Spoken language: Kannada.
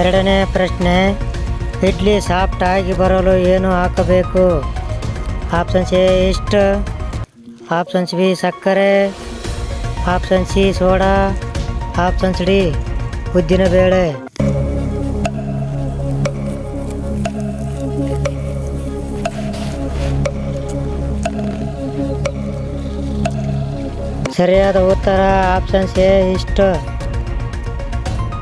ಎರಡನೇ ಪ್ರಶ್ನೆ, ಇಡ್ಲಿ ಸಾಫ್ಟ್ ಆಗಿ ಬರಲು ಏನು ಹಾಕಬೇಕು? ಆಪ್ಷನ್ಸ್ ಎ ಇಷ್ಟ. ಆಪ್ಷನ್ಸ್ ಬಿ ಸಕ್ಕರೆ. Option C soda. Options D ಉದ್ದಿನ ಬೇಳೆ. ಸರಿಯಾದ ಉತ್ತರ ಆಪ್ಷನ್ಸ್ ಎ ಇಷ್ಟ.